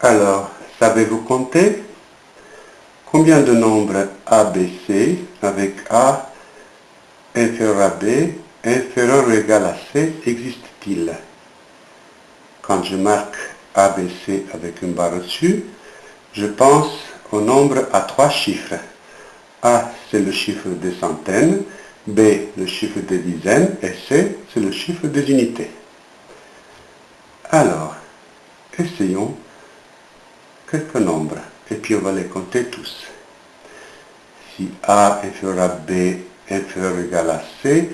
Alors, savez-vous compter Combien de nombres ABC avec A inférieur à B inférieur ou égal à C existe-t-il? Quand je marque ABC avec une barre au-dessus, je pense au nombre à trois chiffres. A, c'est le chiffre des centaines, B, le chiffre des dizaines, et C, c'est le chiffre des unités. Alors, essayons quelques nombres, et puis on va les compter tous. Si A inférieur à B inférieur ou égal à C,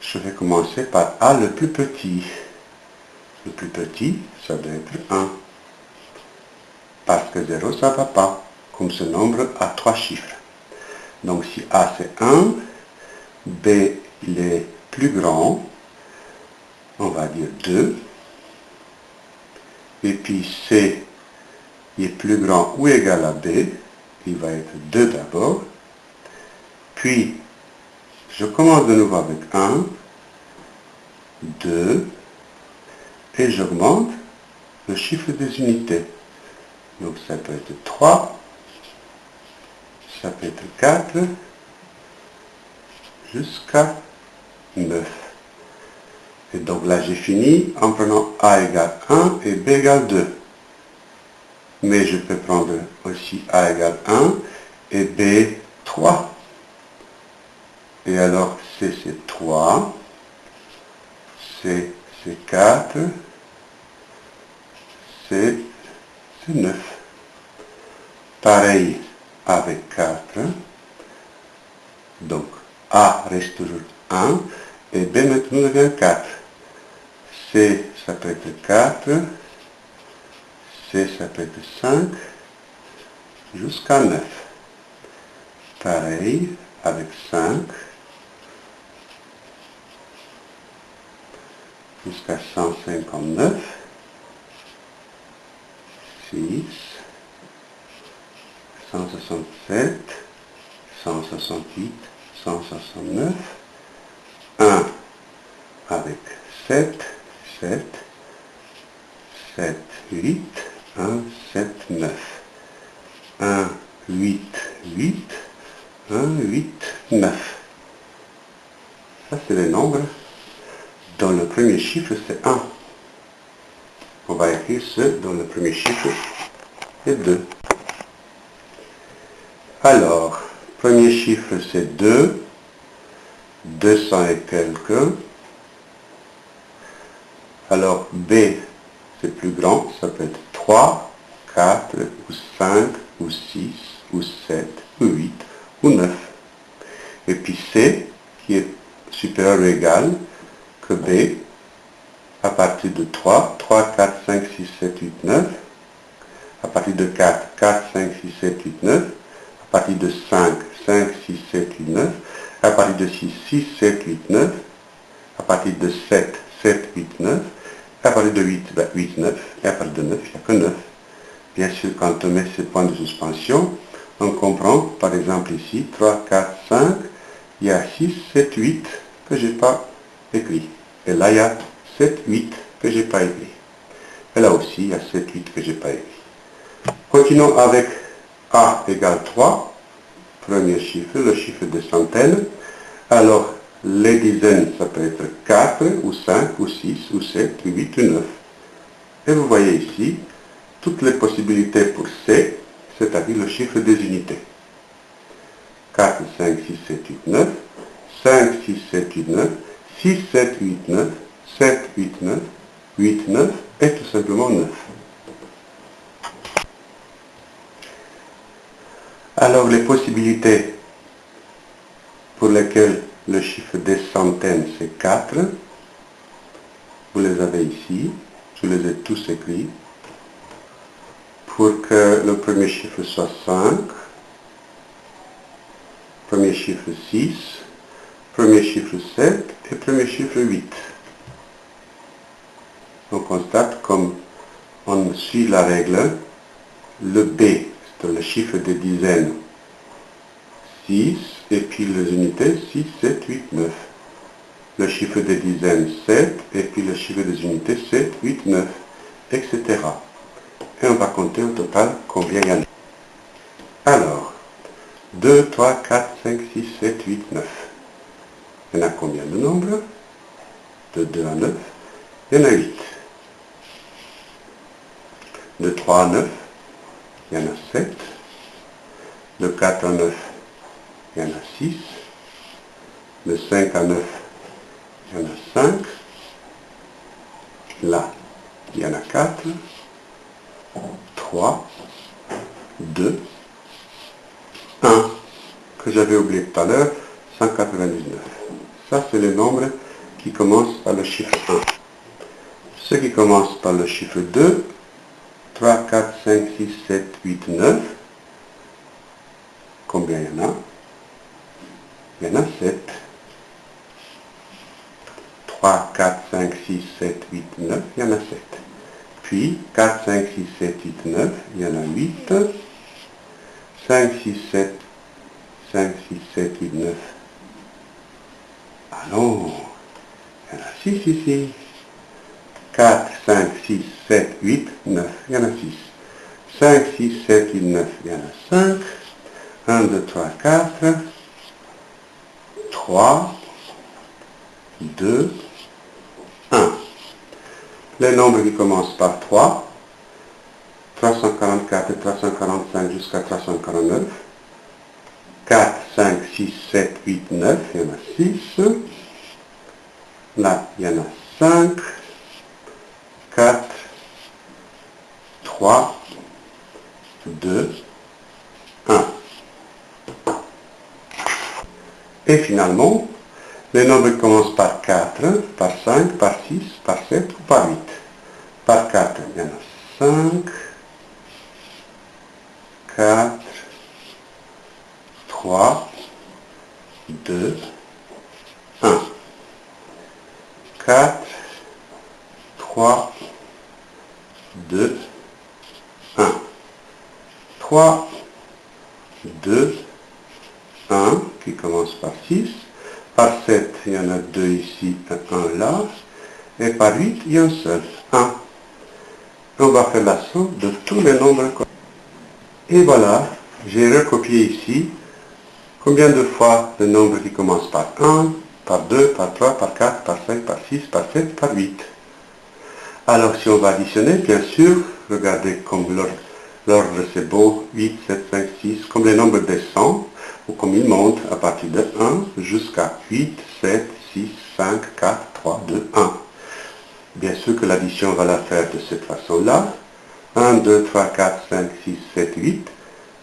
je vais commencer par A le plus petit. Le plus petit, ça doit être 1. Parce que 0, ça ne va pas, comme ce nombre a trois chiffres. Donc si A c'est 1, B il est plus grand, on va dire 2, et puis C est plus grand ou égal à B, il va être 2 d'abord, puis je commence de nouveau avec 1, 2, et j'augmente le chiffre des unités. Donc ça peut être 3, ça peut être 4, jusqu'à 9. Et donc là j'ai fini en prenant A égale 1 et B égale 2. Mais je peux prendre aussi A égale 1 et B 3. Et alors C c'est 3, C c'est 4, C c'est 9. Pareil avec 4. Donc A reste toujours 1 et B maintenant devient 4. C ça peut être 4, C ça peut être 5, jusqu'à 9. Pareil avec 5, jusqu'à 159, 6, 167, 168, 169, 1 avec 7, 7, 7, 8, 1, 7, 9, 1, 8, 8, 1, 8, 9. Ça, c'est les nombres dont le premier chiffre, c'est 1. On va écrire ce dont le premier chiffre est 2. Alors, premier chiffre, c'est 2. 200 et quelques. Alors, B, c'est plus grand, ça peut être 3, 4, ou 5, ou 6, ou 7, ou 8, ou 9. Et puis C, qui est supérieur ou égal que B, à partir de 3, 3, 4, 5, 6, 7, 8, 9. À partir de 4, 4, 5, 6, 7, 8, 9. À partir de 5, 5, 6, 7, 8, 9. À partir de 6, 6, 7, 8, 9. À partir de 7, 7, 8, 9. À partir de 8, 8, 9. Et à partir de 9, il n'y a que 9. Bien sûr, quand on met ces points de suspension, on comprend, par exemple ici, 3, 4, 5, il y a 6, 7, 8 que je n'ai pas écrit. Et là, il y a 7, 8 que je n'ai pas écrit. Et là aussi, il y a 7, 8 que je n'ai pas écrit. Continuons avec A égale 3, premier chiffre, le chiffre de centaines. Alors, les dizaines, ça peut être 4, ou 5, ou 6, ou 7, ou 8, ou 9. Et vous voyez ici, toutes les possibilités pour C, c'est-à-dire le chiffre des unités. 4, 5, 6, 7, 8, 9, 5, 6, 7, 8, 9, 6, 7, 8, 9, 7, 8, 9, 8, 9, et tout simplement 9. Alors les possibilités pour lesquelles le chiffre des centaines c'est 4, vous les ici, je les ai tous écrits. Pour que le premier chiffre soit 5, premier chiffre 6, premier chiffre 7 et premier chiffre 8. On constate comme on suit la règle, le B, c'est le chiffre des dizaines, 6, et puis les unités 6, 7, 8, 9. Le chiffre des dizaines 7, et puis le chiffre des unités 7, 8, 9, etc. et on va compter au total combien il y en a. Alors, 2, 3, 4, 5, 6, 7, 8, 9. Il y en a combien de nombres? De 2 à 9, il y en a 8. De 3 à 9, il y en a 7. De 4 à 9, il y en a 6. De 5 à 9, il y en a 5. Là, il y en a 4. 3, 2, 1, que j'avais oublié tout à l'heure, 199. Ça, c'est les nombres qui commencent par le chiffre 1. Ceux qui commencent par le chiffre 2, 3, 4, 5, 6, 7, 8, 9. Combien il y en a? Il y en a 7. 3, 4, 5, 6, 7, 8, 9, il y en a 7. Puis 4, 5, 6, 7, 8, 9, il y en a 8. 5, 6, 7, 5, 6, 7, 8, 9. Ah non, il y en a 6 ici. 4, 5, 6, 7, 8, 9, il y en a 6. 5, 6, 7, 8, 9, il y en a 5. 1, 2, 3, 4. 3, 2, 1. Les nombres qui commencent par 3, 344 et 345 jusqu'à 349. 4, 5, 6, 7, 8, 9, il y en a 6. Là, il y en a 5. 4, 3, 2, 1. Et finalement, les nombres commencent par 4, par 5, par 6, par 7 ou par 8. Par 4, il y en a 5, 4, 3, 2, 1. 4, 3, 2, 1. 3, 2, 1, qui commence par 6. Par 7, il y en a 2 ici, 1 là. Et par 8, il y a un seul, 1. On va faire la somme de tous les nombres. Et voilà, j'ai recopié ici combien de fois le nombre qui commence par 1, par 2, par 3, par 4, par 5, par 6, par 7, par 8. Alors si on va additionner, bien sûr, regardez comme l'ordre c'est beau, 8, 7, 5, 6, comme les nombres descendent, ou comme ils montent à partir de 1 jusqu'à 8, 7, 6, 5, 4, 3, 2, 1. Bien sûr que l'addition va la faire de cette façon-là. 1, 2, 3, 4, 5, 6, 7, 8.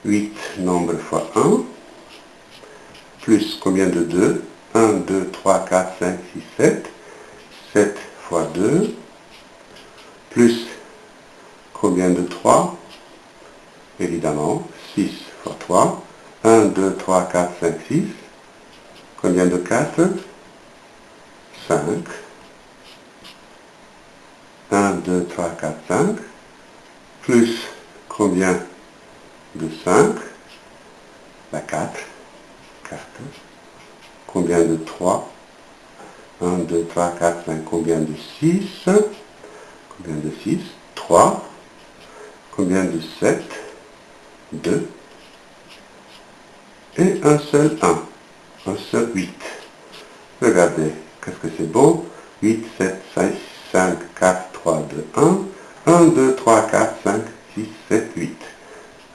8 nombre fois 1. Plus combien de 2 1, 2, 3, 4, 5, 6, 7. 7 fois 2 plus combien de 3 Évidemment, 6 fois 3. 1, 2, 3, 4, 5, 6. Combien de 4 5. 1, 2, 3, 4, 5. Plus combien de 5 La 4. 4. Combien de 3 1, 2, 3, 4, 5. Combien de 6 Combien de 6 3. Combien de 7 2. Et un seul 1. Un seul 8. Regardez, qu'est-ce que c'est beau 8, 7, 6, 5, 4, 3, 2, 1. 1, 2, 3, 4, 5, 6, 7, 8.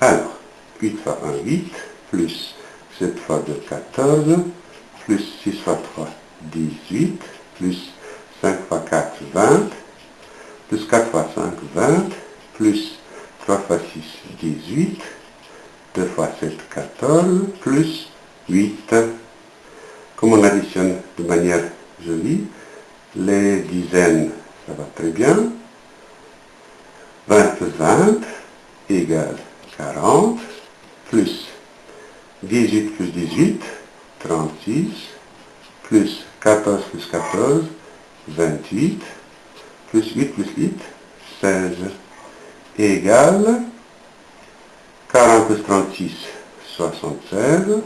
Alors, 8 fois 1, 8, plus 7 fois 2, 14, plus 6 fois 3, 18, plus 5 fois 4, 20, plus 4 fois 5, 20, plus 3 fois 6, 18, 2 fois 7, 14, plus 8. Comme on additionne de manière jolie, les dizaines, ça va très bien. 20 plus 20 égale 40, plus 18 plus 18, 36, plus 14 plus 14, 28, plus 8 plus 8, 16, égale 40 plus 36, 76,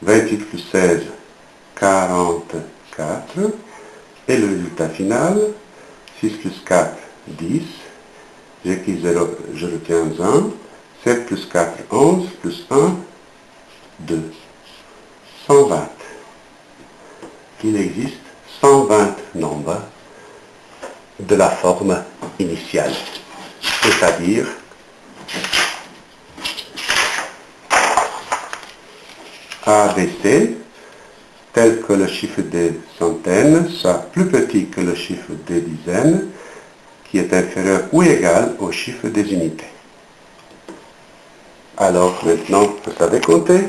28 plus 16, 44, et le résultat final, 6 plus 4, 10, j'ai qui 0, je retiens 1. 7 plus 4, 11, plus 1, 2. 120. Il existe 120 nombres de la forme initiale, c'est-à-dire Tel que le chiffre des centaines soit plus petit que le chiffre des dizaines, qui est inférieur ou égal au chiffre des unités. Alors maintenant, vous savez compter